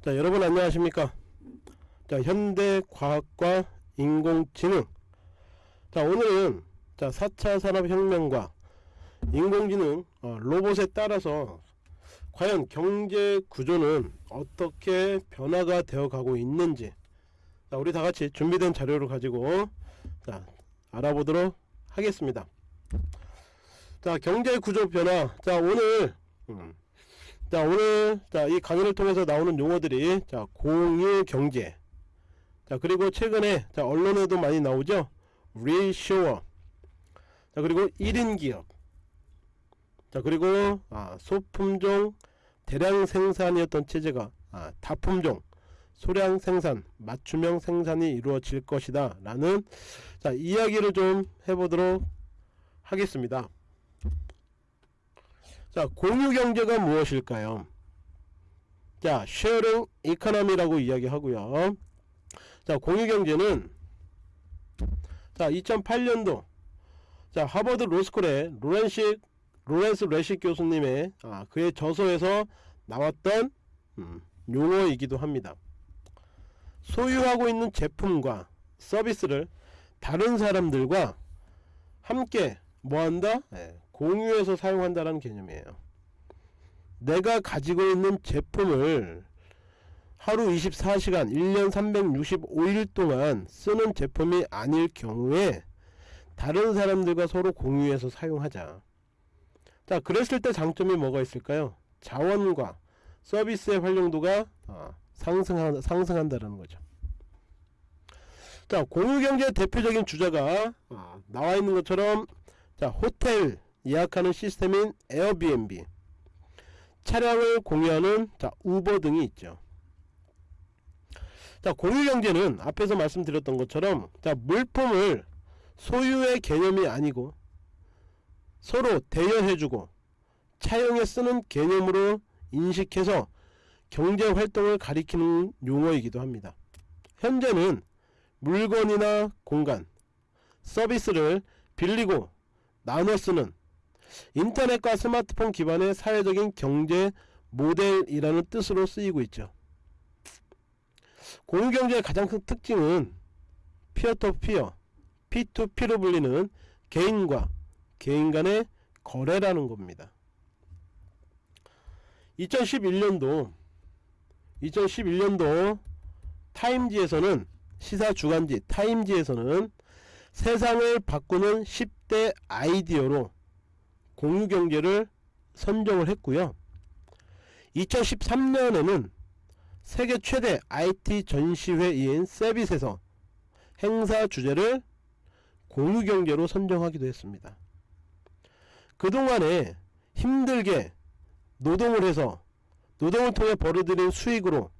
자 여러분 안녕하십니까? 자 현대과학과 인공지능. 자 오늘은 자 4차 산업혁명과 인공지능 어, 로봇에 따라서 과연 경제 구조는 어떻게 변화가 되어 가고 있는지. 자 우리 다같이 준비된 자료를 가지고 자 알아보도록 하겠습니다. 자 경제 구조 변화. 자 오늘 음, 자 오늘 자이 강의를 통해서 나오는 용어들이 자 공유 경제. 자 그리고 최근에 자 언론에도 많이 나오죠? 리쇼어 자 그리고 1인 기업. 자 그리고 아, 소품종 대량 생산이었던 체제가 아, 다품종. 소량 생산 맞춤형 생산이 이루어질 것이다. 라는 자 이야기를 좀 해보도록 하겠습니다 자 공유 경제가 무엇일까요? 자 sharing economy라고 이야기하고요. 자 공유 경제는 자 2008년도 자 하버드 로스쿨의 로렌식 로렌스 레식 교수님의 아, 그의 저서에서 나왔던 음, 용어이기도 합니다. 소유하고 있는 제품과 서비스를 다른 사람들과 함께 뭐 한다? 네, 공유해서 사용한다는 개념이에요. 내가 가지고 있는 제품을 하루 24시간 1년 365일 동안 쓰는 제품이 아닐 경우에 다른 사람들과 서로 공유해서 사용하자. 자 그랬을 때 장점이 뭐가 있을까요? 자원과 서비스의 활용도가 아, 상승한, 상승한다는 거죠. 자 공유경제의 대표적인 주자가 아, 나와 있는 것처럼 자 호텔 예약하는 시스템인 에어비앤비. 차량을 공유하는 자 우버 등이 있죠. 자 공유경제는 앞에서 말씀드렸던 것처럼 자 물품을 소유의 개념이 아니고 서로 대여해주고 차용에 쓰는 개념으로 인식해서 경제활동을 가리키는 용어이기도 합니다. 현재는 물건이나 공간 서비스를 빌리고 나눠 쓰는 인터넷과 스마트폰 기반의 사회적인 경제 모델이라는 뜻으로 쓰이고 있죠. 공유경제의 가장 큰 특징은 피어토피어 P2P로 불리는 개인과 개인 간의 거래라는 겁니다. 2011년도 2011년도 타임지에서는 시사 주간지 타임지에서는 세상을 바꾸는 10대 아이디어로 공유경제를 선정을 했고요. 2013년에는 세계 최대 IT 전시회인 세빗에서 행사 주제를 공유경제로 선정하기도 했습니다. 그동안에 힘들게 노동을 해서 노동을 통해 벌어들인 수익으로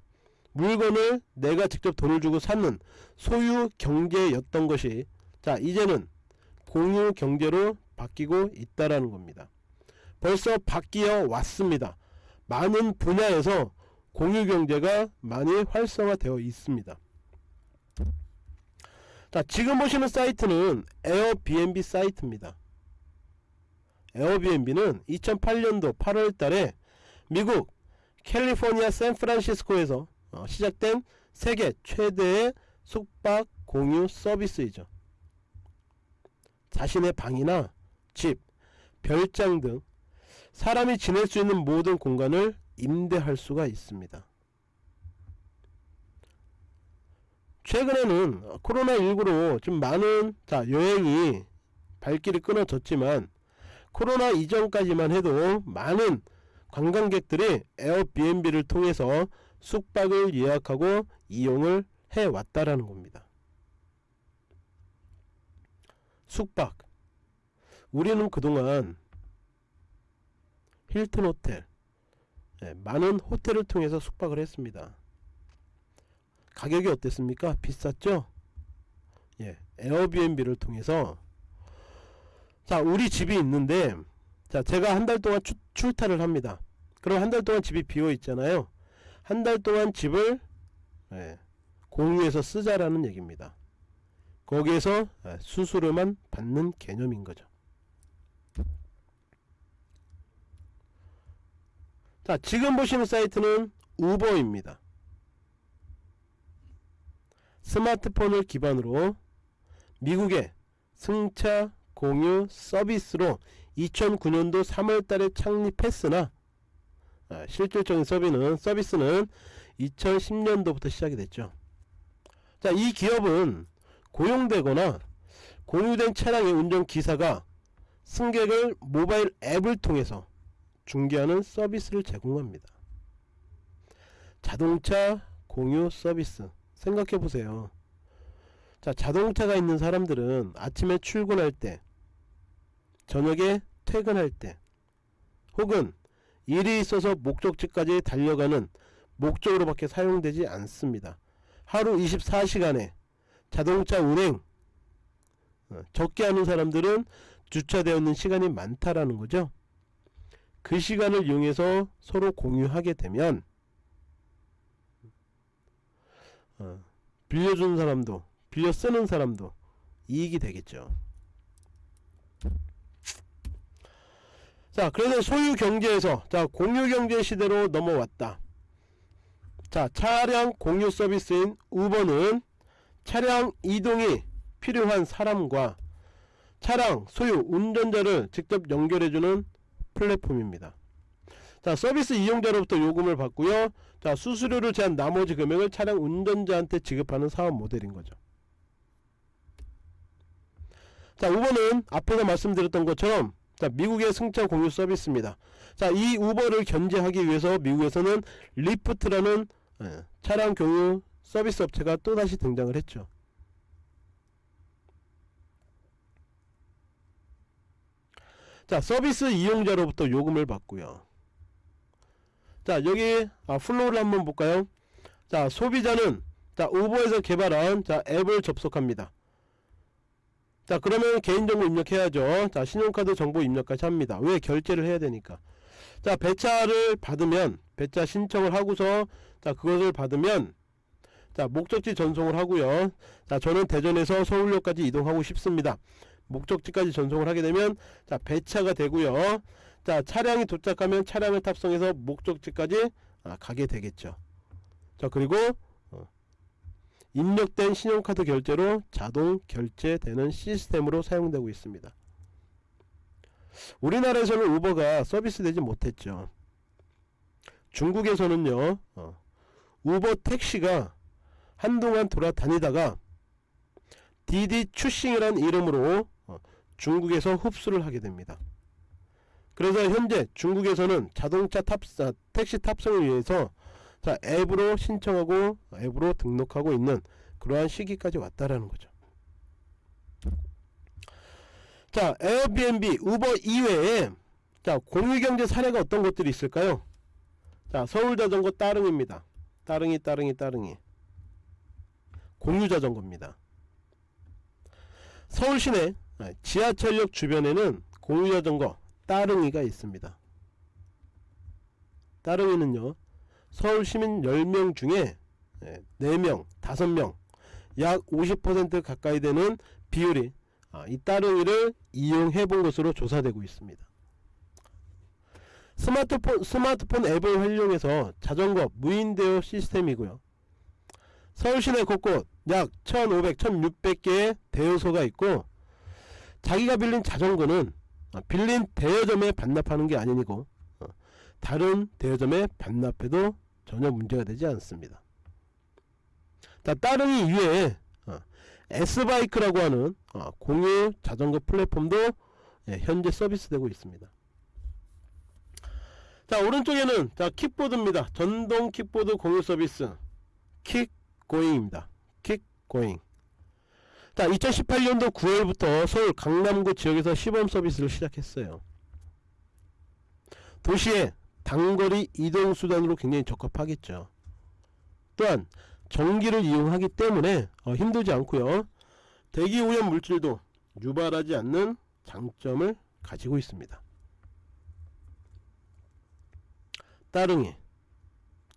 물건을 내가 직접 돈을 주고 사는 소유 경제였던 것이 자 이제는 공유 경제로 바뀌고 있다라는 겁니다. 벌써 바뀌어 왔습니다. 많은 분야에서 공유 경제가 많이 활성화되어 있습니다. 자 지금 보시는 사이트는 에어비앤비 사이트입니다. 에어비앤비는 2008년도 8월달에 미국 캘리포니아 샌프란시스코에서 어, 시작된 세계 최대의 숙박 공유 서비스이죠 자신의 방이나 집, 별장 등 사람이 지낼 수 있는 모든 공간을 임대할 수가 있습니다 최근에는 코로나19로 좀 많은 자 여행이 발길이 끊어졌지만 코로나 이전까지만 해도 많은 관광객들이 에어비앤비를 통해서 숙박을 예약하고 이용을 해왔다라는 겁니다. 숙박 우리는 그동안 힐튼 호텔 예, 많은 호텔을 통해서 숙박을 했습니다. 가격이 어땠습니까? 비쌌죠? 예, 에어비앤비를 통해서 자 우리 집이 있는데 자 제가 한 달 동안 추, 출타를 합니다 그럼 한 달 동안 집이 비어 있잖아요 한 달 동안 집을 예, 공유해서 쓰자라는 얘기입니다 거기에서 예, 수수료만 받는 개념인 거죠 자 지금 보시는 사이트는 우버입니다 스마트폰을 기반으로 미국의 승차 공유 서비스로 2009년도 3월달에 창립했으나 아, 실질적인 서비는, 서비스는 2010년도부터 시작이 됐죠. 자, 이 기업은 고용되거나 공유된 차량의 운전기사가 승객을 모바일 앱을 통해서 중개하는 서비스를 제공합니다. 자동차 공유 서비스 생각해 보세요. 자, 자동차가 있는 사람들은 아침에 출근할 때, 저녁에 퇴근할 때, 혹은 일이 있어서 목적지까지 달려가는 목적으로밖에 사용되지 않습니다. 하루 24시간에 자동차 운행 어, 적게 하는 사람들은 주차되어 있는 시간이 많다라는 거죠. 그 시간을 이용해서 서로 공유하게 되면 어, 빌려주는 사람도 빌려 쓰는 사람도 이익이 되겠죠. 자, 그래서 소유 경제에서 자 공유 경제 시대로 넘어왔다. 자, 차량 공유 서비스인 우버는 차량 이동이 필요한 사람과 차량 소유 운전자를 직접 연결해주는 플랫폼입니다. 자 서비스 이용자로부터 요금을 받고요. 자 수수료를 제한 나머지 금액을 차량 운전자한테 지급하는 사업 모델인 거죠. 자 우버는 앞에서 말씀드렸던 것처럼 자 미국의 승차 공유 서비스입니다. 자 이 우버를 견제하기 위해서 미국에서는 리프트라는 예, 차량 공유 서비스 업체가 또다시 등장을 했죠. 자 서비스 이용자로부터 요금을 받고요. 자 여기 아, flow를 한번 볼까요? 자 소비자는 자 우버에서 개발한 자 앱을 접속합니다. 자 그러면 개인정보 입력해야죠. 자 신용카드 정보 입력까지 합니다. 왜 결제를 해야 되니까. 자 배차를 받으면 배차 신청을 하고서 자 그것을 받으면 자 목적지 전송을 하고요. 자 저는 대전에서 서울역까지 이동하고 싶습니다. 목적지까지 전송을 하게 되면 자 배차가 되고요. 자 차량이 도착하면 차량을 탑승해서 목적지까지 아, 가게 되겠죠. 자 그리고 어, 입력된 신용카드 결제로 자동 결제되는 시스템으로 사용되고 있습니다. 우리나라에서는 우버가 서비스 되지 못했죠. 중국에서는요 어, 우버 택시가 한동안 돌아다니다가 디디 추싱이라는 이름으로 중국에서 흡수를 하게 됩니다. 그래서 현재 중국에서는 자동차 탑사 택시 탑승을 위해서 자 앱으로 신청하고 앱으로 등록하고 있는 그러한 시기까지 왔다라는 거죠. 자 에어비앤비 우버 이외에 자 공유경제 사례가 어떤 것들이 있을까요? 자 서울자전거 따릉입니다. 따릉이 따릉이 따릉이 공유자전거입니다. 서울 시내 아, 지하철역 주변에는 공유자전거 따릉이가 있습니다. 따릉이는요 서울 시민 10명 중에 4명, 5명 약 50% 가까이 되는 비율이 아, 이 따릉이를 이용해 본 것으로 조사되고 있습니다. 스마트폰, 스마트폰 앱을 활용해서 자전거 무인 대여 시스템이고요. 서울 시내 곳곳 약 1500, 1600개의 대여소가 있고 자기가 빌린 자전거는 어, 빌린 대여점에 반납하는 게 아니고 어, 다른 대여점에 반납해도 전혀 문제가 되지 않습니다. 자, 따릉이 이외에 어, S바이크라고 하는 공유 자전거 플랫폼도 예, 현재 서비스되고 있습니다. 자 오른쪽에는 자 킥보드입니다. 전동 킥보드 공유 서비스 킥 고잉입니다. 킥 고잉. 자 2018년도 9월부터 서울 강남구 지역에서 시범 서비스를 시작했어요. 도시의 단거리 이동 수단으로 굉장히 적합하겠죠. 또한 전기를 이용하기 때문에 어, 힘들지 않고요. 대기 오염 물질도 유발하지 않는 장점을 가지고 있습니다. 따릉이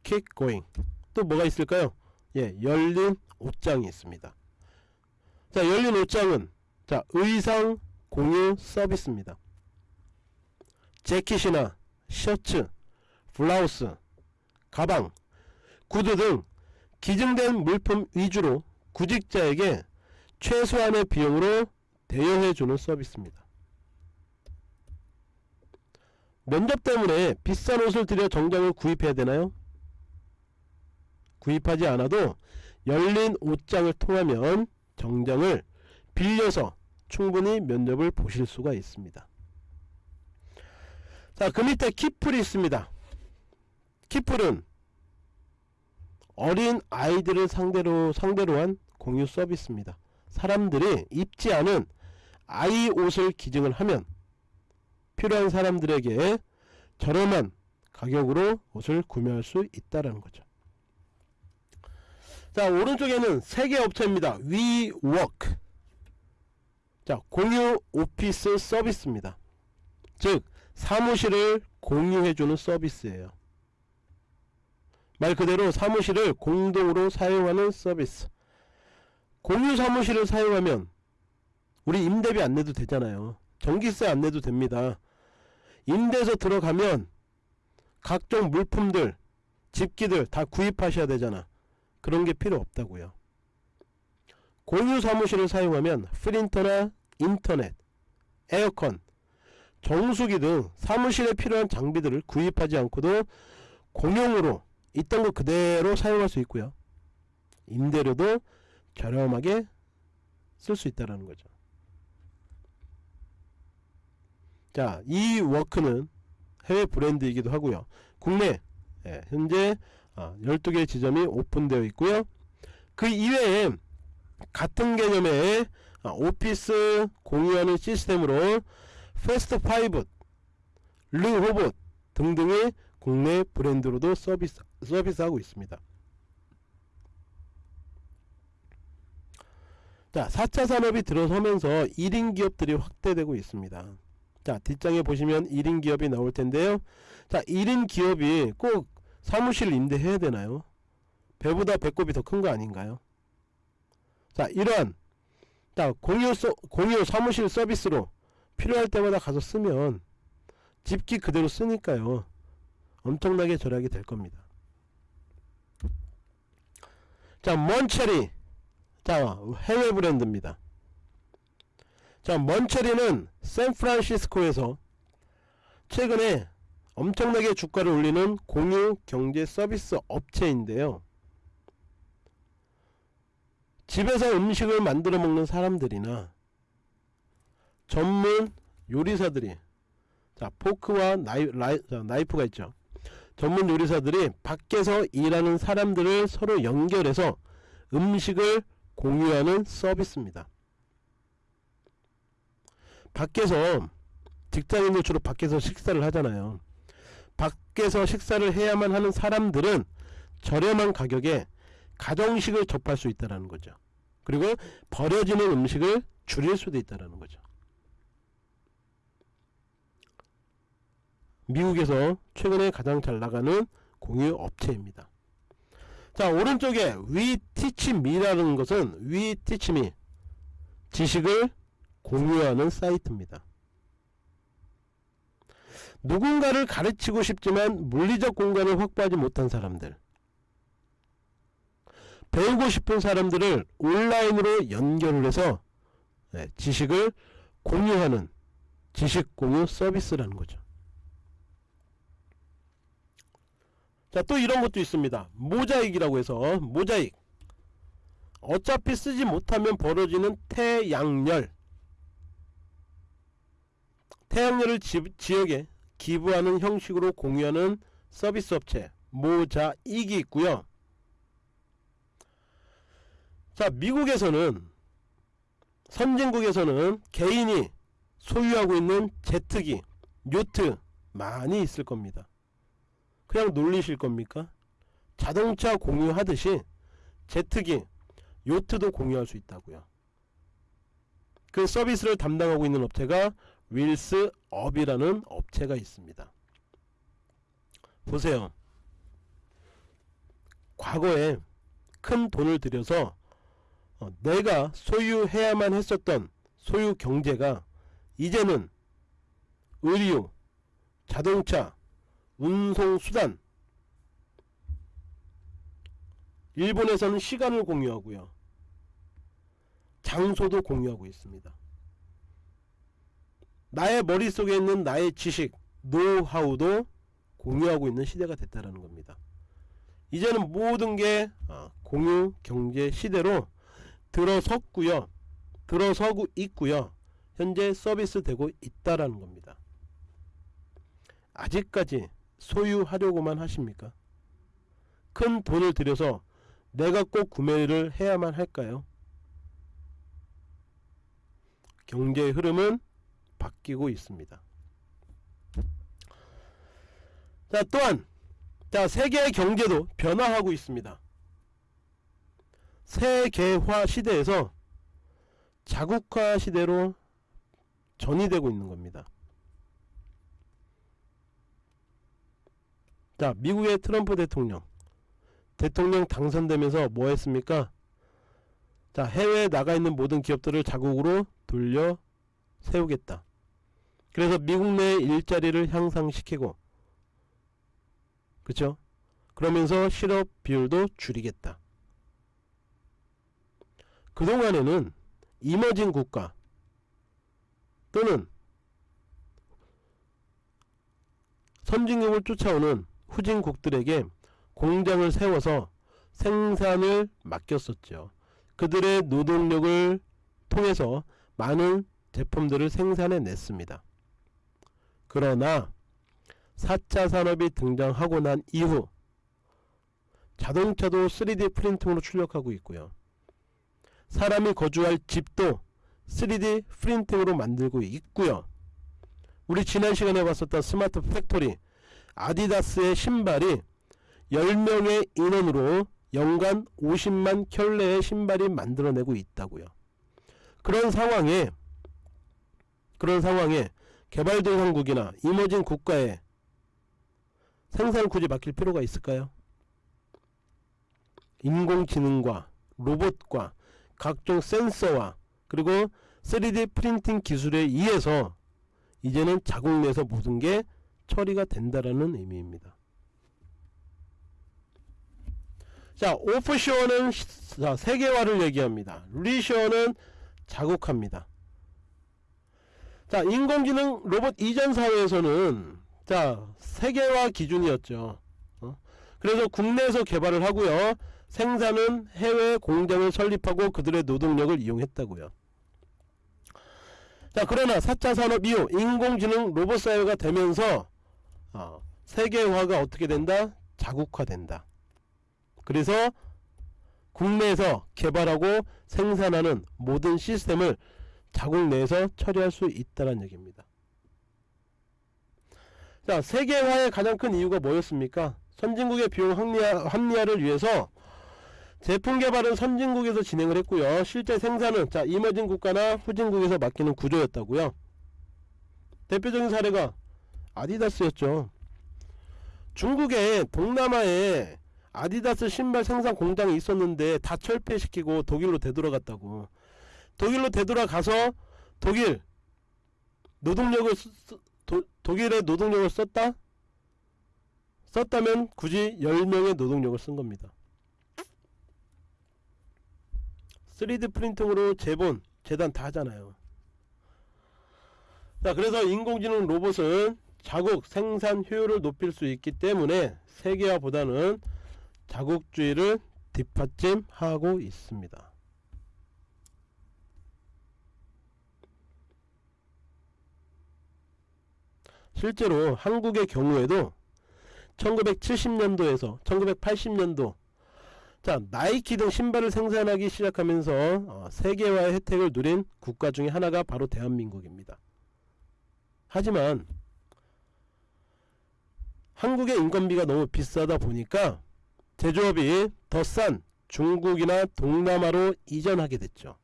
킥고잉. 또 뭐가 있을까요 예 열린 옷장이 있습니다 자 열린 옷장은 자 의상 공유 서비스입니다 재킷이나 셔츠 블라우스 가방 구두 등 기증된 물품 위주로 구직자에게 최소한의 비용으로 대여해주는 서비스입니다. 면접 때문에 비싼 옷을 들여 정장을 구입해야 되나요? 구입하지 않아도 열린 옷장을 통하면 정장을 빌려서 충분히 면접을 보실 수가 있습니다. 자, 그 밑에 키플이 있습니다. 키플은 어린 아이들을 상대로 상대로 한 공유 서비스입니다. 사람들이 입지 않은 아이 옷을 기증을 하면 필요한 사람들에게 저렴한 가격으로 옷을 구매할 수 있다라는 거죠. 자 오른쪽에는 세 개 업체입니다. WeWork 자 공유 오피스 서비스입니다. 즉 사무실을 공유해주는 서비스예요. 말 그대로 사무실을 공동으로 사용하는 서비스 공유 사무실을 사용하면 우리 임대비 안 내도 되잖아요. 전기세 안 내도 됩니다. 임대에서 들어가면 각종 물품들 집기들 다 구입하셔야 되잖아. 그런 게 필요 없다고요. 공유 사무실을 사용하면 프린터나 인터넷, 에어컨, 정수기 등 사무실에 필요한 장비들을 구입하지 않고도 공용으로 있던 거 그대로 사용할 수 있고요. 임대료도 저렴하게 쓸 수 있다는 거죠. 자, 이 워크는 해외 브랜드이기도 하고요. 국내 예, 현재 아, 12개 지점이 오픈되어 있고요. 그 이외에 같은 개념의 아, 오피스 공유하는 시스템으로 패스트5, 르호봇 등등의 국내 브랜드로도 서비스, 서비스하고 있습니다. 자, 4차 산업이 들어서면서 1인 기업들이 확대되고 있습니다. 자, 뒷장에 보시면 1인 기업이 나올 텐데요. 자, 1인 기업이 꼭 사무실 임대해야 되나요? 배보다 배꼽이 더 큰 거 아닌가요? 자, 이러한 자, 공유, 서, 공유 사무실 서비스로 필요할 때마다 가서 쓰면 집기 그대로 쓰니까요. 엄청나게 절약이 될 겁니다. 자, 먼체리. 자, 해외 브랜드입니다. 자, 먼체리는 샌프란시스코에서 최근에 엄청나게 주가를 올리는 공유 경제 서비스 업체인데요. 집에서 음식을 만들어 먹는 사람들이나 전문 요리사들이 자 포크와 나이, 라이, 자, 나이프가 있죠. 전문 요리사들이 밖에서 일하는 사람들을 서로 연결해서 음식을 공유하는 서비스입니다. 밖에서 직장인들 주로 밖에서 식사를 하잖아요. 밖에서 식사를 해야만 하는 사람들은 저렴한 가격에 가정식을 접할 수 있다는 거죠. 그리고 버려지는 음식을 줄일 수도 있다는 거죠. 미국에서 최근에 가장 잘 나가는 공유 업체입니다. 자 오른쪽에 위 티치미라는 것은 위 티치미 지식을 공유하는 사이트입니다. 누군가를 가르치고 싶지만 물리적 공간을 확보하지 못한 사람들 배우고 싶은 사람들을 온라인으로 연결을 해서 네, 지식을 공유하는 지식 공유 서비스라는 거죠. 자, 또 이런 것도 있습니다. 모자익이라고 해서 모자익. 어차피 쓰지 못하면 벌어지는 태양열. 태양열을 지, 지역에 기부하는 형식으로 공유하는 서비스 업체 모자익이 있고요. 자, 미국에서는 선진국에서는 개인이 소유하고 있는 제트기, 요트 많이 있을 겁니다. 그냥 놀리실 겁니까? 자동차 공유하듯이 제트기, 요트도 공유할 수 있다고요. 그 서비스를 담당하고 있는 업체가 윌스 업이라는 업체가 있습니다. 보세요. 과거에 큰 돈을 들여서 어, 내가 소유해야만 했었던 소유 경제가 이제는 의류, 자동차, 운송수단 일본에서는 시간을 공유하고요. 장소도 공유하고 있습니다. 나의 머릿속에 있는 나의 지식, 노하우도 공유하고 있는 시대가 됐다는 겁니다. 이제는 모든 게 어, 공유 경제 시대로 들어섰고요. 들어서고 있고요. 현재 서비스 되고 있다라는 겁니다. 아직까지 소유하려고만 하십니까? 큰 돈을 들여서 내가 꼭 구매를 해야만 할까요? 경제의 흐름은 바뀌고 있습니다. 자 또한 자 세계의 경제도 변화하고 있습니다. 세계화 시대에서 자국화 시대로 전이되고 있는 겁니다. 자 미국의 트럼프 대통령 대통령 당선되면서 뭐 했습니까? 자 해외에 나가 있는 모든 기업들을 자국으로 돌려 세우겠다. 그래서 미국 내 일자리를 향상시키고 그쵸? 그러면서 실업 비율도 줄이겠다. 그동안에는 이머징 국가 또는 선진국을 쫓아오는 후진국들에게 공장을 세워서 생산을 맡겼었죠. 그들의 노동력을 통해서 많은 제품들을 생산해 냈습니다. 그러나 4차 산업이 등장하고 난 이후 자동차도 3D 프린팅으로 출력하고 있고요. 사람이 거주할 집도 3D 프린팅으로 만들고 있고요. 우리 지난 시간에 봤었던 스마트 팩토리 아디다스의 신발이 10명의 인원으로 연간 50만 켤레의 신발이 만들어내고 있다고요. 그런 상황에 그런 상황에 개발도상국이나 이머진 국가에 생산을 굳이 맡길 필요가 있을까요? 인공지능과 로봇과 각종 센서와 그리고 3D 프린팅 기술에 의해서 이제는 자국 내에서 모든 게 처리가 된다라는 의미입니다. 자, 오프쇼어는 자, 세계화를 얘기합니다. 리쇼어는 자국합니다. 자, 인공지능 로봇 이전 사회에서는 자, 세계화 기준이었죠. 어? 그래서 국내에서 개발을 하고요. 생산은 해외 공장을 설립하고 그들의 노동력을 이용했다고요. 자, 그러나 4차 산업 이후 인공지능 로봇 사회가 되면서 어, 세계화가 어떻게 된다? 자국화된다. 그래서 국내에서 개발하고 생산하는 모든 시스템을 자국 내에서 처리할 수 있다는 얘기입니다. 자, 세계화의 가장 큰 이유가 뭐였습니까? 선진국의 비용 합리화, 합리화를 위해서 제품 개발은 선진국에서 진행을 했고요. 실제 생산은 자 이머진 국가나 후진국에서 맡기는 구조였다고요. 대표적인 사례가 아디다스였죠. 중국의 동남아에 아디다스 신발 생산 공장이 있었는데 다 철폐시키고 독일로 되돌아갔다고. 독일로 되돌아가서 독일 노동력을 쓰, 도, 독일의 노동력을 썼다? 썼다면 굳이 10명의 노동력을 쓴 겁니다. 3D 프린팅으로 재본, 재단 다 하잖아요. 자, 그래서 인공지능 로봇은 자국 생산 효율을 높일 수 있기 때문에 세계화보다는 자국주의를 뒷받침하고 있습니다. 실제로 한국의 경우에도 1970년도에서 1980년도 자 나이키 등 신발을 생산하기 시작하면서 어, 세계화의 혜택을 누린 국가 중에 하나가 바로 대한민국입니다. 하지만 한국의 인건비가 너무 비싸다 보니까 제조업이 더 싼 중국이나 동남아로 이전하게 됐죠.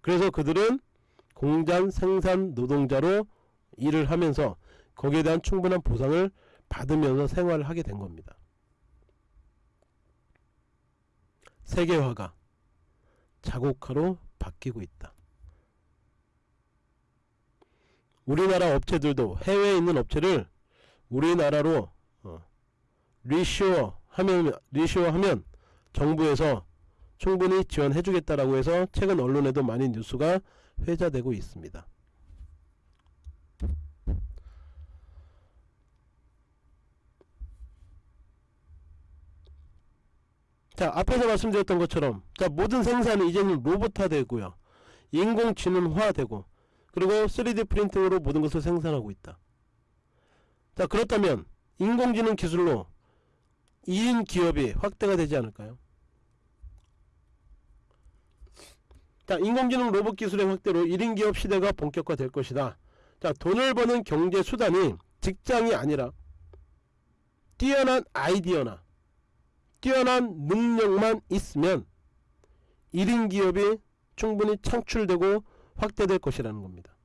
그래서 그들은 공장 생산 노동자로 일을 하면서 거기에 대한 충분한 보상을 받으면서 생활을 하게 된 겁니다. 세계화가 자국화로 바뀌고 있다. 우리나라 업체들도 해외에 있는 업체를 우리나라로 어, 리쇼어 하면 리쇼어 하면 정부에서 충분히 지원해주겠다라고 해서 최근 언론에도 많이 뉴스가 회자되고 있습니다. 자 앞에서 말씀드렸던 것처럼 자 모든 생산이 이제는 로봇화 되고요. 인공지능화 되고 그리고 3D 프린팅으로 모든 것을 생산하고 있다. 자 그렇다면 인공지능 기술로 2인 기업이 확대가 되지 않을까요? 자 인공지능 로봇 기술의 확대로 1인 기업 시대가 본격화될 것이다. 자 돈을 버는 경제 수단이 직장이 아니라 뛰어난 아이디어나 뛰어난 능력만 있으면 1인 기업이 충분히 창출되고 확대될 것이라는 겁니다.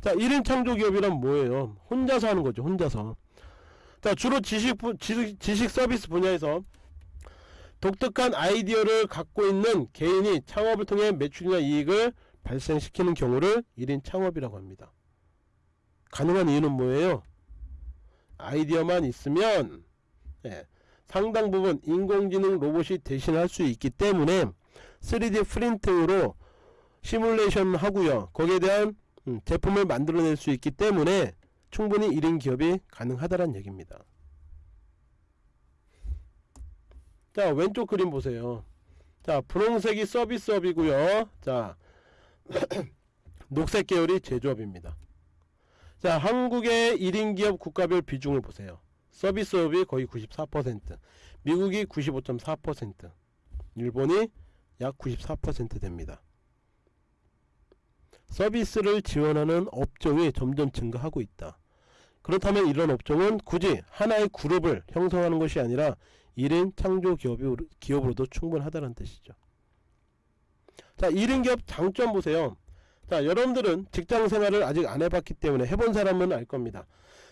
자, 1인 창조기업이란 뭐예요? 혼자서 하는 거죠. 혼자서. 자, 주로 지식, 지식, 지식 서비스 분야에서 독특한 아이디어를 갖고 있는 개인이 창업을 통해 매출이나 이익을 발생시키는 경우를 1인 창업이라고 합니다. 가능한 이유는 뭐예요? 아이디어만 있으면 예, 상당 부분 인공지능 로봇이 대신할 수 있기 때문에 3D 프린팅으로 시뮬레이션 하고요. 거기에 대한 음, 제품을 만들어낼 수 있기 때문에 충분히 1인 기업이 가능하다는 얘기입니다. 자 왼쪽 그림 보세요. 자 분홍색이 서비스업이고요. 자 녹색 계열이 제조업입니다. 자 한국의 1인 기업 국가별 비중을 보세요 서비스업이 거의 94% 미국이 95.4% 일본이 약 94% 됩니다. 서비스를 지원하는 업종이 점점 증가하고 있다. 그렇다면 이런 업종은 굳이 하나의 그룹을 형성하는 것이 아니라 1인 창조 기업이, 기업으로도 충분하다는 뜻이죠. 자 1인 기업 장점 보세요. 자 여러분들은 직장 생활을 아직 안 해봤기 때문에 해본 사람은 알 겁니다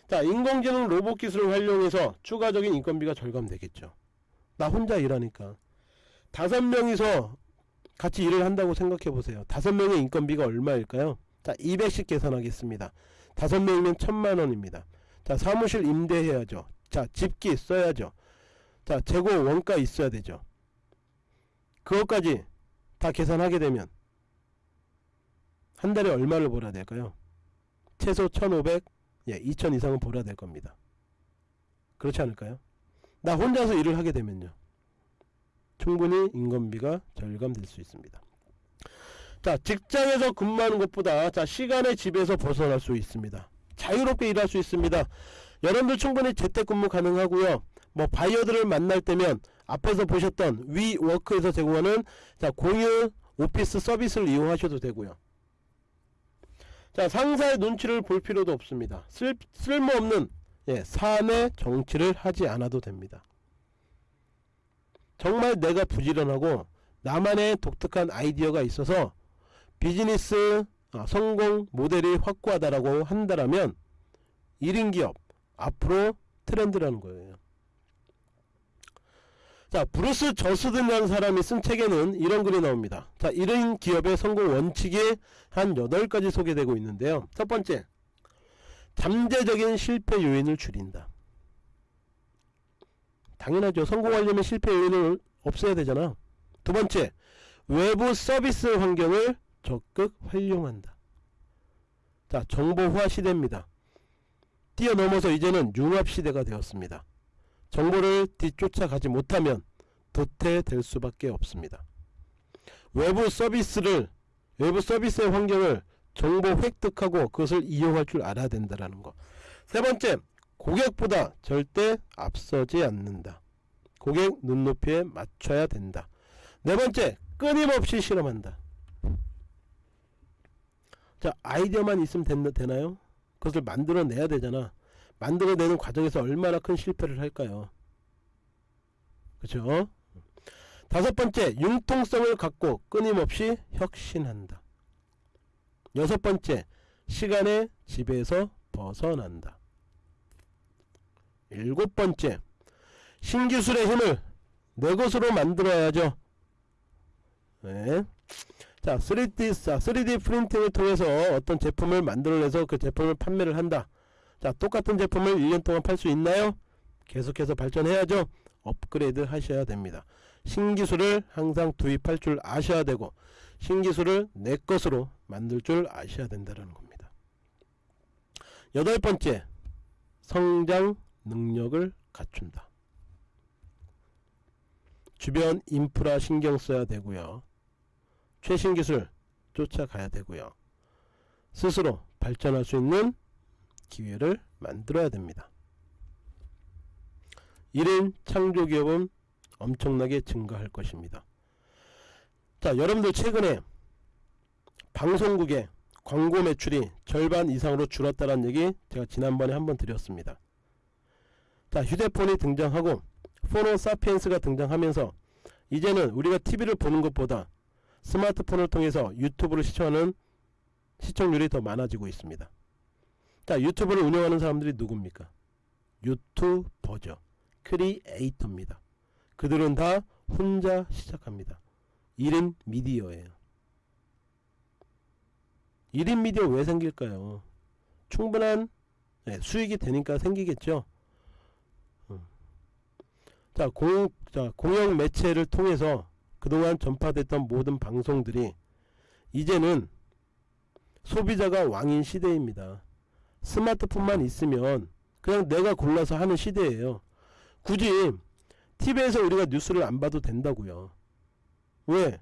자 인공지능 로봇 기술을 활용해서 추가적인 인건비가 절감되겠죠. 나 혼자 일하니까. 다섯 명이서 같이 일을 한다고 생각해 보세요. 다섯 명의 인건비가 얼마일까요? 자 200씩 계산하겠습니다. 다섯 명이면 천만원입니다. 자 사무실 임대해야죠. 자 집기 써야죠. 자 재고 원가 있어야 되죠. 그것까지 다 계산하게 되면 한 달에 얼마를 벌어야 될까요? 최소 1500 예, 2천 이상은 벌어야 될 겁니다. 그렇지 않을까요? 나 혼자서 일을 하게 되면요. 충분히 인건비가 절감될 수 있습니다. 자, 직장에서 근무하는 것보다 자, 시간의 집에서 벗어날 수 있습니다. 자유롭게 일할 수 있습니다. 여러분들 충분히 재택근무 가능하고요. 뭐 바이어들을 만날 때면 앞에서 보셨던 위워크에서 제공하는 자, 공유 오피스 서비스를 이용하셔도 되고요. 자 상사의 눈치를 볼 필요도 없습니다. 쓸, 쓸모없는 예, 사내 정치를 하지 않아도 됩니다. 정말 내가 부지런하고 나만의 독특한 아이디어가 있어서 비즈니스 아, 성공 모델이 확고하다라고 한다라면 1인 기업 앞으로 트렌드라는 거예요 자 브루스 저스든이라는 사람이 쓴 책에는 이런 글이 나옵니다. 자 이런 기업의 성공 원칙이 한 8가지 소개되고 있는데요. 첫 번째 잠재적인 실패 요인을 줄인다. 당연하죠. 성공하려면 실패 요인을 없애야 되잖아. 두 번째 외부 서비스 환경을 적극 활용한다. 자 정보화 시대입니다. 뛰어넘어서 이제는 융합 시대가 되었습니다 정보를 뒤쫓아가지 못하면 도태될 수밖에 없습니다. 외부 서비스를 외부 서비스의 환경을 정보 획득하고 그것을 이용할 줄 알아야 된다는 것. 세 번째, 고객보다 절대 앞서지 않는다. 고객 눈높이에 맞춰야 된다. 네 번째, 끊임없이 실험한다. 자, 아이디어만 있으면 되나요? 그것을 만들어내야 되잖아. 만들어내는 과정에서 얼마나 큰 실패를 할까요? 그죠? 다섯 번째, 융통성을 갖고 끊임없이 혁신한다. 여섯 번째, 시간의 지배에서 벗어난다. 일곱 번째, 신기술의 힘을 내 것으로 만들어야죠. 네. 자, 3D, 3D 프린팅을 통해서 어떤 제품을 만들어내서 그 제품을 판매를 한다. 자 똑같은 제품을 1년 동안 팔 수 있나요? 계속해서 발전해야죠 업그레이드 하셔야 됩니다. 신기술을 항상 도입할 줄 아셔야 되고 신기술을 내 것으로 만들 줄 아셔야 된다는 겁니다. 여덟 번째, 성장 능력을 갖춘다. 주변 인프라 신경 써야 되고요. 최신 기술 쫓아가야 되고요. 스스로 발전할 수 있는 기회를 만들어야 됩니다. 1인 창조기업은 엄청나게 증가할 것입니다. 자 여러분들 최근에 방송국의 광고 매출이 절반 이상으로 줄었다는 얘기 제가 지난번에 한번 드렸습니다. 자 휴대폰이 등장하고 포노 사피엔스가 등장하면서 이제는 우리가 TV를 보는 것보다 스마트폰을 통해서 유튜브를 시청하는 시청률이 더 많아지고 있습니다. 자 유튜브를 운영하는 사람들이 누굽니까? 유튜버죠. 크리에이터입니다. 그들은 다 혼자 시작합니다. 1인 미디어예요. 1인 미디어 왜 생길까요? 충분한 네, 수익이 되니까 생기겠죠. 음. 자, 공, 자, 공영 매체를 통해서 그동안 전파됐던 모든 방송들이 이제는 소비자가 왕인 시대입니다. 스마트폰만 있으면 그냥 내가 골라서 하는 시대예요. 굳이 TV에서 우리가 뉴스를 안 봐도 된다고요. 왜?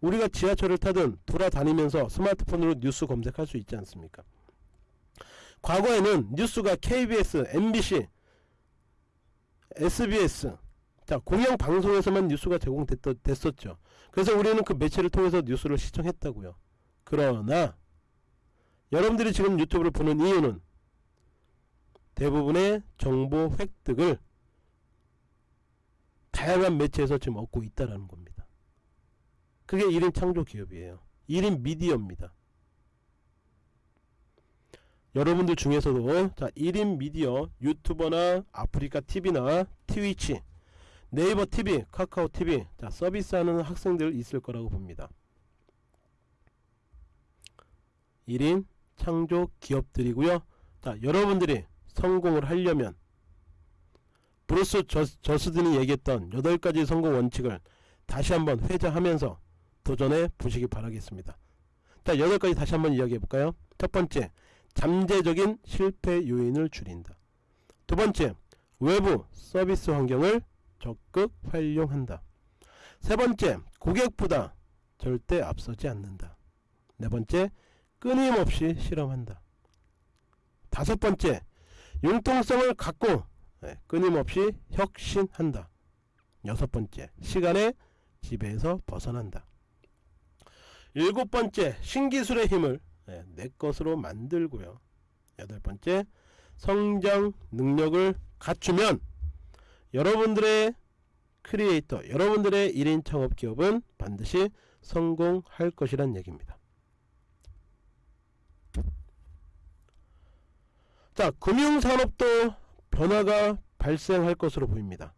우리가 지하철을 타든 돌아다니면서 스마트폰으로 뉴스 검색할 수 있지 않습니까? 과거에는 뉴스가 KBS, MBC, SBS 자 공영 방송에서만 뉴스가 제공됐었죠. 그래서 우리는 그 매체를 통해서 뉴스를 시청했다고요. 그러나 여러분들이 지금 유튜브를 보는 이유는 대부분의 정보 획득을 다양한 매체에서 지금 얻고 있다는 겁니다. 그게 1인 창조 기업이에요. 1인 미디어입니다. 여러분들 중에서도 자 1인 미디어 유튜버나 아프리카 TV나 트위치 네이버 TV, 카카오 TV 자 서비스하는 학생들 있을 거라고 봅니다. 1인 창조 기업들이고요. 자 여러분들이 성공을 하려면 브루스 저스든이 얘기했던 8가지 성공 원칙을 다시 한번 회자하면서 도전해 보시기 바라겠습니다. 자 8가지 다시 한번 이야기해 볼까요? 첫 번째 잠재적인 실패 요인을 줄인다. 두 번째 외부 서비스 환경을 적극 활용한다. 세 번째 고객보다 절대 앞서지 않는다. 네 번째 끊임없이 실험한다. 다섯 번째 융통성을 갖고 네, 끊임없이 혁신한다. 여섯 번째 시간의 지배에서 벗어난다. 일곱 번째 신기술의 힘을 네, 내 것으로 만들고요. 여덟 번째 성장 능력을 갖추면 여러분들의 크리에이터 여러분들의 1인 창업 기업은 반드시 성공할 것이란 얘기입니다. 자 금융산업도 변화가 발생할 것으로 보입니다.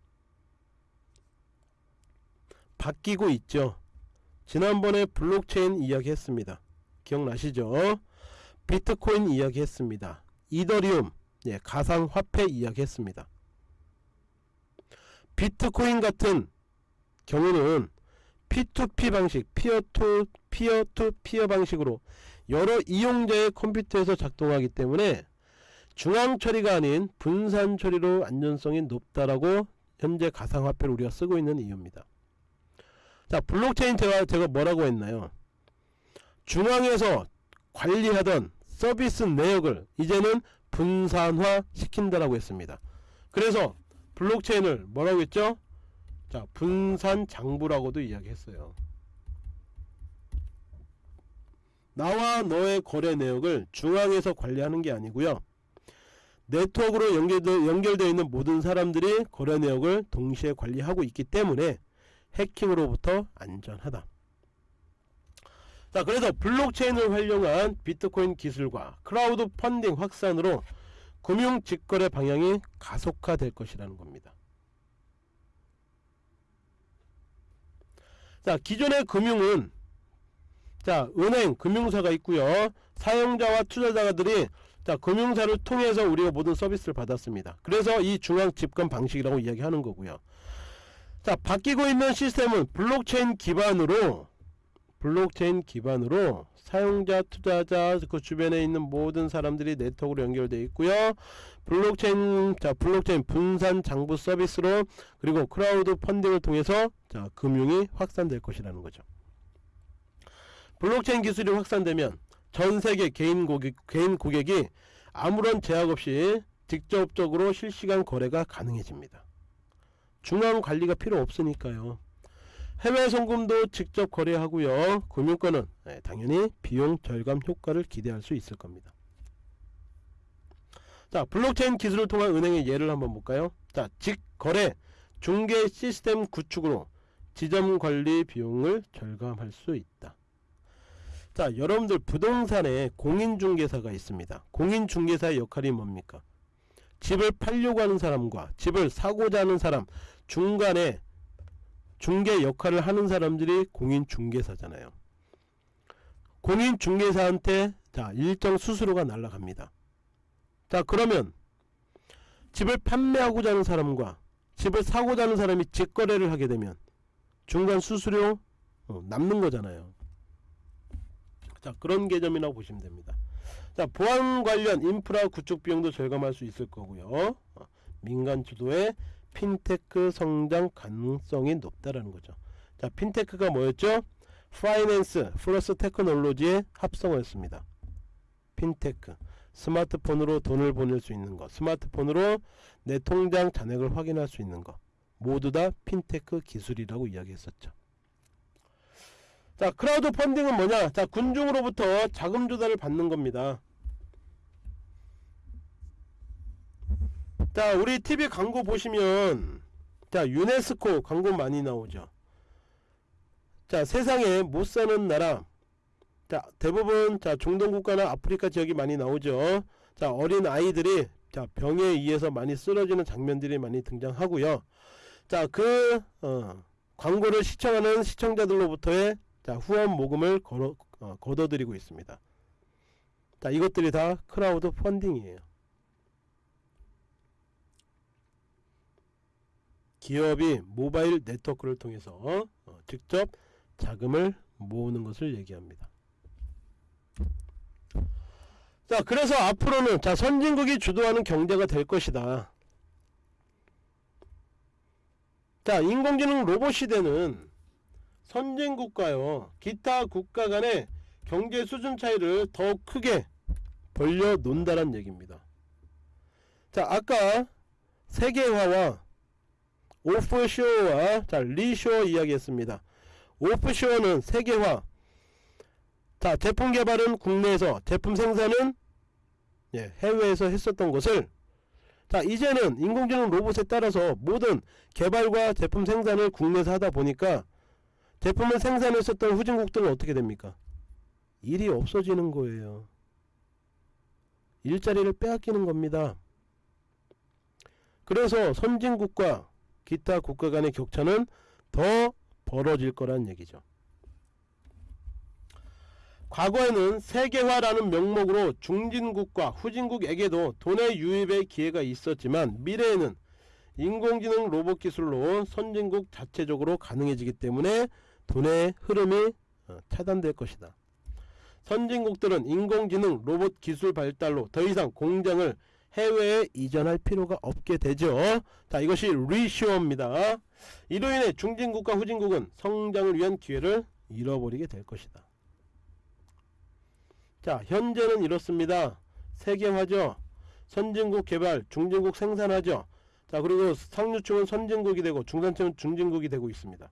바뀌고 있죠. 지난번에 블록체인 이야기 했습니다. 기억나시죠? 비트코인 이야기 했습니다. 이더리움 예, 가상화폐 이야기 했습니다. 비트코인 같은 경우는 P2P 방식, peer to peer to peer 방식으로 여러 이용자의 컴퓨터에서 작동하기 때문에 중앙 처리가 아닌 분산 처리로 안전성이 높다라고 현재 가상화폐를 우리가 쓰고 있는 이유입니다. 자 블록체인 제가, 제가 뭐라고 했나요? 중앙에서 관리하던 서비스 내역을 이제는 분산화 시킨다라고 했습니다. 그래서 블록체인을 뭐라고 했죠? 자 분산 장부라고도 이야기했어요. 나와 너의 거래 내역을 중앙에서 관리하는 게 아니고요. 네트워크로 연결되, 연결되어 있는 모든 사람들이 거래 내역을 동시에 관리하고 있기 때문에 해킹으로부터 안전하다. 자 그래서 블록체인을 활용한 비트코인 기술과 크라우드 펀딩 확산으로 금융 직거래 방향이 가속화될 것이라는 겁니다. 자 기존의 금융은 자 은행 금융사가 있고요 사용자와 투자자들이 자 금융사를 통해서 우리가 모든 서비스를 받았습니다. 그래서 이 중앙 집권 방식이라고 이야기하는 거고요. 자 바뀌고 있는 시스템은 블록체인 기반으로 블록체인 기반으로 사용자 투자자 그 주변에 있는 모든 사람들이 네트워크로 연결되어 있고요 블록체인 자 블록체인 분산 장부 서비스로 그리고 크라우드 펀딩을 통해서 자 금융이 확산될 것이라는 거죠 블록체인 기술이 확산되면 전 세계 개인 고객 개인 고객이 아무런 제약 없이 직접적으로 실시간 거래가 가능해집니다. 중앙 관리가 필요 없으니까요. 해외 송금도 직접 거래하고요. 금융권은 네, 당연히 비용 절감 효과를 기대할 수 있을 겁니다. 자 블록체인 기술을 통한 은행의 예를 한번 볼까요? 자 직거래 중개 시스템 구축으로 지점 관리 비용을 절감할 수 있다 자 여러분들 부동산에 공인중개사가 있습니다. 공인중개사의 역할이 뭡니까? 집을 팔려고 하는 사람과 집을 사고자 하는 사람 중간에 중개 역할을 하는 사람들이 공인중개사잖아요. 공인중개사한테 자 일정 수수료가 날라갑니다. 자 그러면 집을 판매하고자 하는 사람과 집을 사고자 하는 사람이 직거래를 하게 되면 중간 수수료 어, 남는 거잖아요 자 그런 개념이라고 보시면 됩니다. 자 보안 관련 인프라 구축 비용도 절감할 수 있을 거고요. 어, 민간 주도의 핀테크 성장 가능성이 높다라는 거죠. 자 핀테크가 뭐였죠? finance plus technology의 합성어였습니다. 핀테크. 스마트폰으로 돈을 보낼 수 있는 것 스마트폰으로 내 통장 잔액을 확인할 수 있는 것 모두 다 핀테크 기술이라고 이야기했었죠 자 크라우드 펀딩은 뭐냐? 자 군중으로부터 자금 조달을 받는 겁니다. 자 우리 TV 광고 보시면 자 유네스코 광고 많이 나오죠. 자 세상에 못사는 나라. 자 대부분 자 중동국가나 아프리카 지역이 많이 나오죠. 자 어린 아이들이 자 병에 의해서 많이 쓰러지는 장면들이 많이 등장하고요. 자그 어, 광고를 시청하는 시청자들로부터의 자 후원 모금을 걸어, 어, 거둬들이고 있습니다. 자 이것들이 다 크라우드 펀딩이에요. 기업이 모바일 네트워크를 통해서 어, 직접 자금을 모으는 것을 얘기합니다. 자 그래서 앞으로는 자 선진국이 주도하는 경제가 될 것이다. 자 인공지능 로봇 시대는 선진국가요. 기타 국가 간의 경제 수준 차이를 더 크게 벌려 놓는다는 얘기입니다. 자 아까 세계화와 오프쇼어와 자 리쇼어 이야기했습니다. 오프쇼어는 세계화. 자 제품 개발은 국내에서 제품 생산은 예, 해외에서 했었던 것을. 자 이제는 인공지능 로봇에 따라서 모든 개발과 제품 생산을 국내에서 하다 보니까 제품을 생산했었던 후진국들은 어떻게 됩니까? 일이 없어지는 거예요. 일자리를 빼앗기는 겁니다. 그래서 선진국과 기타 국가 간의 격차는 더 벌어질 거란 얘기죠. 과거에는 세계화라는 명목으로 중진국과 후진국에게도 돈의 유입의 기회가 있었지만 미래에는 인공지능 로봇 기술로 선진국 자체적으로 가능해지기 때문에 돈의 흐름이 어, 차단될 것이다. 선진국들은 인공지능 로봇 기술 발달로 더 이상 공장을 해외에 이전할 필요가 없게 되죠. 자 이것이 리쇼어입니다. 이로 인해 중진국과 후진국은 성장을 위한 기회를 잃어버리게 될 것이다. 자 현재는 이렇습니다. 세계화죠. 선진국 개발, 중진국 생산하죠. 자 그리고 상류층은 선진국이 되고 중산층은 중진국이 되고 있습니다.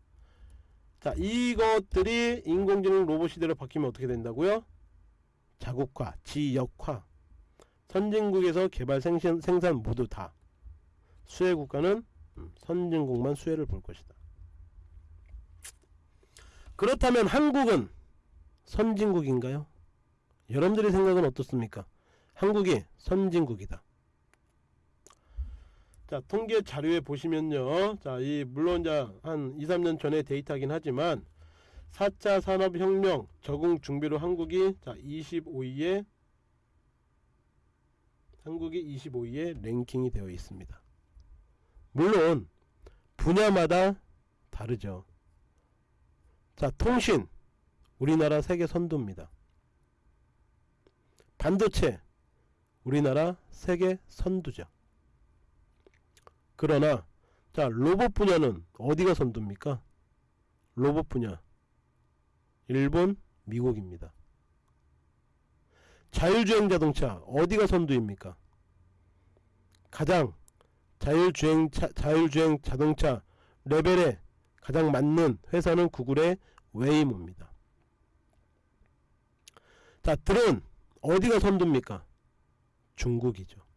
자 이것들이 인공지능 로봇 시대로 바뀌면 어떻게 된다고요? 자국화, 지역화 선진국에서 개발 생산, 생산 모두 다 수혜 국가는 음, 선진국만 수혜를 볼 것이다. 그렇다면 한국은 선진국인가요? 여러분들의 생각은 어떻습니까? 한국이 선진국이다. 자 통계 자료에 보시면요 자 이 물론 한 2, 3년 전에 데이터긴 하지만 4차 산업혁명 적응 준비로 한국이 자 25위에 한국이 25위에 랭킹이 되어 있습니다 물론 분야마다 다르죠. 자, 통신. 우리나라 세계 선두입니다. 반도체. 우리나라 세계 선두죠. 그러나 자, 로봇 분야는 어디가 선두입니까? 로봇 분야. 일본, 미국입니다. 자율주행 자동차 어디가 선두입니까? 가장 자율주행 차, 자율주행 자동차 레벨에 가장 맞는 회사는 구글의 웨이모입니다. 자 드론 어디가 선두입니까? 중국이죠.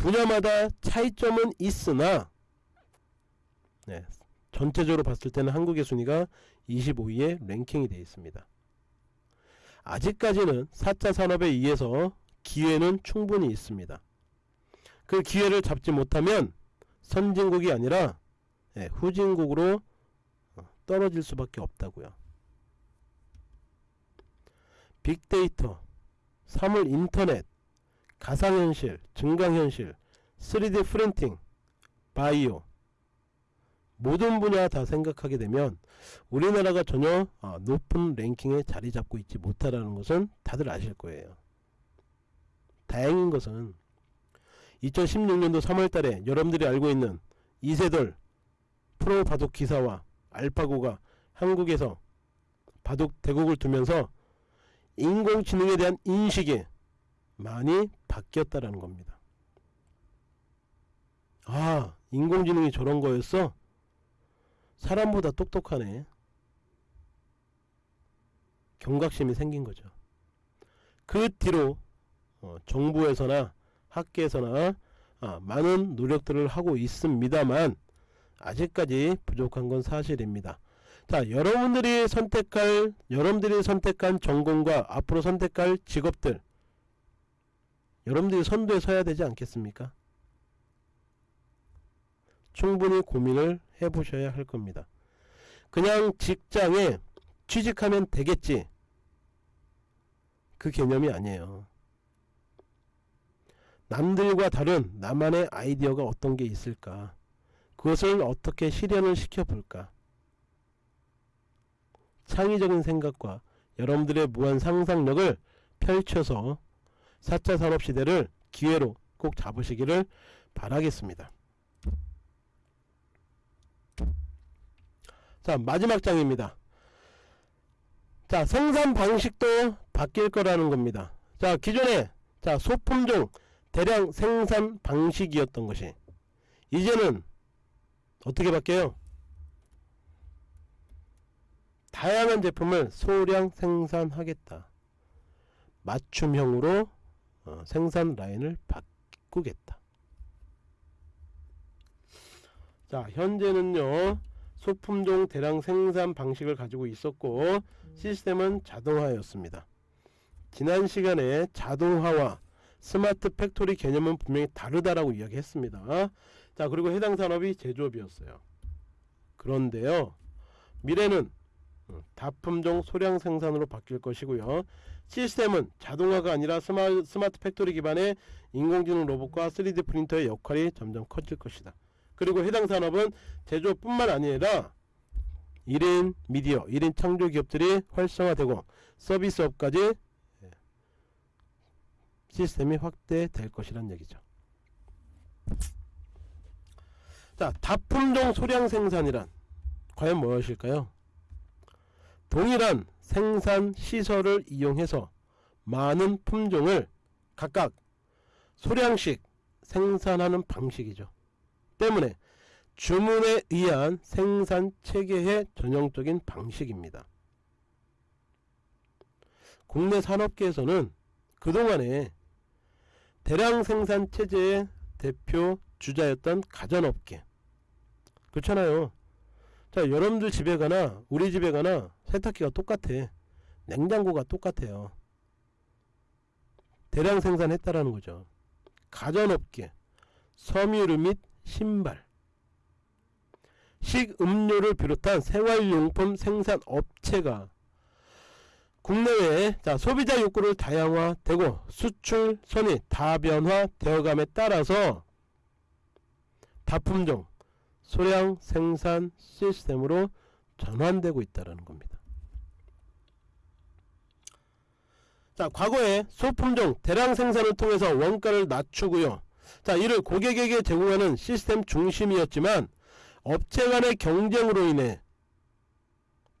분야마다 차이점은 있으나 네, 전체적으로 봤을 때는 한국의 순위가 25위에 랭킹이 되어 있습니다. 아직까지는 4차 산업에 의해서 기회는 충분히 있습니다. 그 기회를 잡지 못하면 선진국이 아니라 예, 후진국으로 어, 떨어질 수밖에 없다고요. 빅데이터, 사물 인터넷, 가상현실, 증강현실, 3D 프린팅, 바이오 모든 분야 다 생각하게 되면 우리나라가 전혀 어, 높은 랭킹에 자리 잡고 있지 못하다는 것은 다들 아실 거예요. 다행인 것은 2016년도 3월달에 여러분들이 알고 있는 이세돌 프로 바둑 기사와 알파고가 한국에서 바둑 대국을 두면서 인공지능에 대한 인식이 많이 바뀌었다라는 겁니다. 아 인공지능이 저런 거였어? 사람보다 똑똑하네. 경각심이 생긴 거죠. 그 뒤로 어, 정부에서나 학계에서나 아, 많은 노력들을 하고 있습니다만 아직까지 부족한 건 사실입니다. 자 여러분들이 선택할 여러분들이 선택한 전공과 앞으로 선택할 직업들 여러분들이 선두에 서야 되지 않겠습니까? 충분히 고민을 해보셔야 할 겁니다. 그냥 직장에 취직하면 되겠지 그 개념이 아니에요. 남들과 다른 나만의 아이디어가 어떤 게 있을까 그것을 어떻게 실현을 시켜볼까 창의적인 생각과 여러분들의 무한 상상력을 펼쳐서 4차 산업시대를 기회로 꼭 잡으시기를 바라겠습니다. 자 마지막 장입니다. 자 생산 방식도 바뀔 거라는 겁니다. 자 기존에 자 소품종 대량 생산 방식이었던 것이 이제는 어떻게 바뀌어요? 다양한 제품을 소량 생산하겠다. 맞춤형으로 어, 생산 라인을 바꾸겠다. 자 현재는요 소품종 대량 생산 방식을 가지고 있었고 시스템은 자동화였습니다. 지난 시간에 자동화와 스마트 팩토리 개념은 분명히 다르다라고 이야기했습니다. 자 그리고 해당 산업이 제조업이었어요. 그런데요 미래는 어, 다품종 소량 생산으로 바뀔 것이고요. 시스템은 자동화가 아니라 스마, 스마트 팩토리 기반의 인공지능 로봇과 3D 프린터의 역할이 점점 커질 것이다. 그리고 해당 산업은 제조뿐만 아니라 1인 미디어, 1인 창조 기업들이 활성화되고 서비스업까지 시스템이 확대될 것이란 얘기죠. 자, 다품종 소량 생산이란 과연 무엇일까요? 동일한 생산 시설을 이용해서 많은 품종을 각각 소량씩 생산하는 방식이죠. 때문에 주문에 의한 생산 체계의 전형적인 방식입니다. 국내 산업계에서는 그동안에 대량 생산 체제의 대표 주자였던 가전업계 그렇잖아요 자 여러분들 집에 가나 우리 집에 가나 세탁기가 똑같아. 냉장고가 똑같아요. 대량 생산했다라는 거죠. 가전업계 섬유류 및 신발. 식음료를 비롯한 생활용품 생산 업체가 국내외에 자, 소비자 욕구를 다양화되고 수출 선이 다변화되어감에 따라서 다품종 소량 생산 시스템으로 전환되고 있다는 겁니다. 자 과거에 소품종 대량 생산을 통해서 원가를 낮추고요. 자 이를 고객에게 제공하는 시스템 중심이었지만 업체 간의 경쟁으로 인해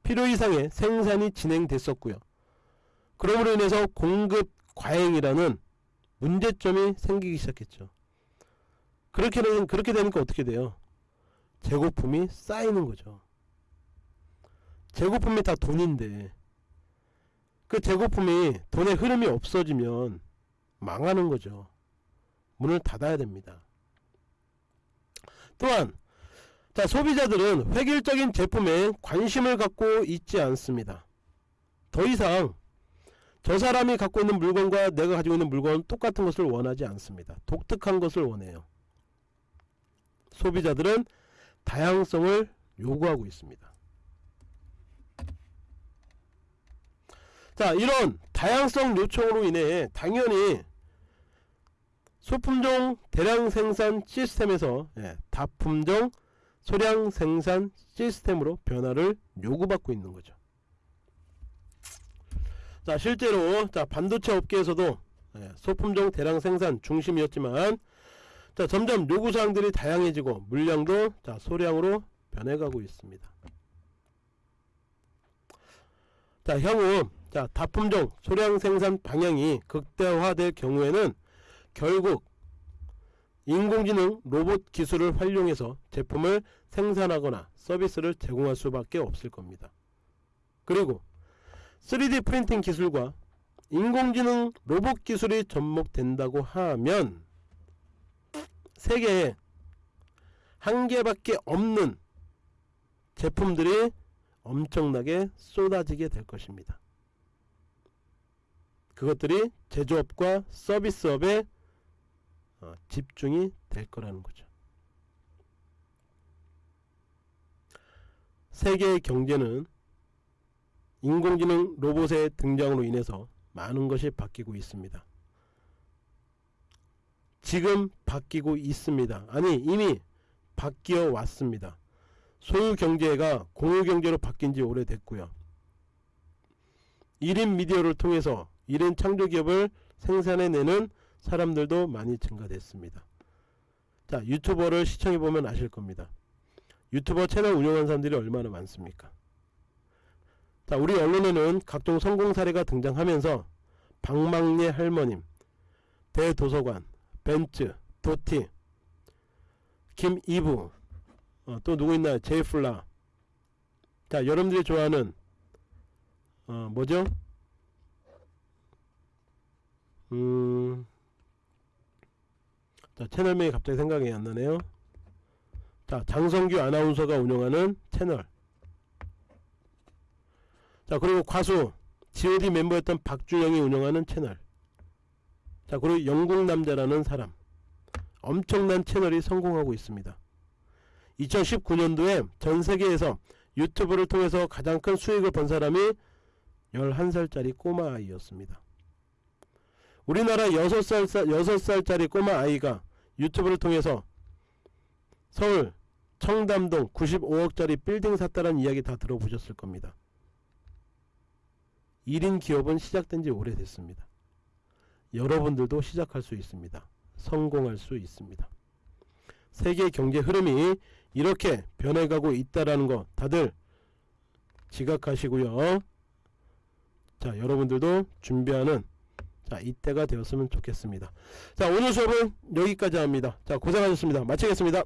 필요 이상의 생산이 진행됐었고요. 그러므로 인해서 공급 과잉이라는 문제점이 생기기 시작했죠. 그렇게, 되니까 어떻게 돼요? 재고품이 쌓이는 거죠. 재고품이 다 돈인데 그 재고품이 돈의 흐름이 없어지면 망하는 거죠. 문을 닫아야 됩니다. 또한 자 소비자들은 획일적인 제품에 관심을 갖고 있지 않습니다. 더 이상 저 사람이 갖고 있는 물건과 내가 가지고 있는 물건 똑같은 것을 원하지 않습니다. 독특한 것을 원해요. 소비자들은 다양성을 요구하고 있습니다. 자 이런 다양성 요청으로 인해 당연히 소품종 대량 생산 시스템에서 예, 다품종 소량 생산 시스템으로 변화를 요구받고 있는 거죠. 자 실제로 자 반도체 업계에서도 예, 소품종 대량 생산 중심이었지만 자 점점 요구사항들이 다양해지고 물량도 자 소량으로 변해가고 있습니다. 자 향후 자 다품종 소량 생산 방향이 극대화될 경우에는 결국 인공지능 로봇 기술을 활용해서 제품을 생산하거나 서비스를 제공할 수밖에 없을 겁니다. 그리고 3D 프린팅 기술과 인공지능 로봇 기술이 접목된다고 하면 세계에 한 개밖에 없는 제품들이 엄청나게 쏟아지게 될 것입니다. 그것들이 제조업과 서비스업에 어, 집중이 될 거라는 거죠. 세계의 경제는 인공지능 로봇의 등장으로 인해서 많은 것이 바뀌고 있습니다. 지금 바뀌고 있습니다. 아니 이미 바뀌어 왔습니다. 소유 경제가 공유 경제로 바뀐 지 오래됐고요. 1인 미디어를 통해서 1인 창조기업을 생산해내는 사람들도 많이 증가됐습니다. 자 유튜버를 시청해보면 아실 겁니다. 유튜버 채널 운영하는 사람들이 얼마나 많습니까? 자 우리 언론에는 각종 성공 사례가 등장하면서 방망리 할머님, 대도서관, 벤츠, 도티, 김이부, 어, 또 누구 있나요? 제이플라. 자 여러분들이 좋아하는 어, 뭐죠? 음, 자 채널명이 갑자기 생각이 안 나네요. 자 장성규 아나운서가 운영하는 채널. 자 그리고 과수 god 멤버였던 박준영이 운영하는 채널. 자 그리고 영국 남자라는 사람. 엄청난 채널이 성공하고 있습니다. 2019년도에 전세계에서 유튜브를 통해서 가장 큰 수익을 번 사람이 11살짜리 꼬마 아이였습니다. 우리나라 6살, 6살짜리 꼬마 아이가 유튜브를 통해서 서울 청담동 95억짜리 빌딩 샀다는 이야기 다 들어보셨을 겁니다. 1인 기업은 시작된 지 오래됐습니다. 여러분들도 시작할 수 있습니다. 성공할 수 있습니다. 세계 경제 흐름이 이렇게 변해가고 있다라는 거 다들 지각하시고요. 자, 여러분들도 준비하는 자, 이때가 되었으면 좋겠습니다. 자, 오늘 수업은 여기까지 합니다. 자, 고생하셨습니다. 마치겠습니다.